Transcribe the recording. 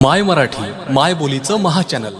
माय मराठी माय बोलीचं महाचॅनल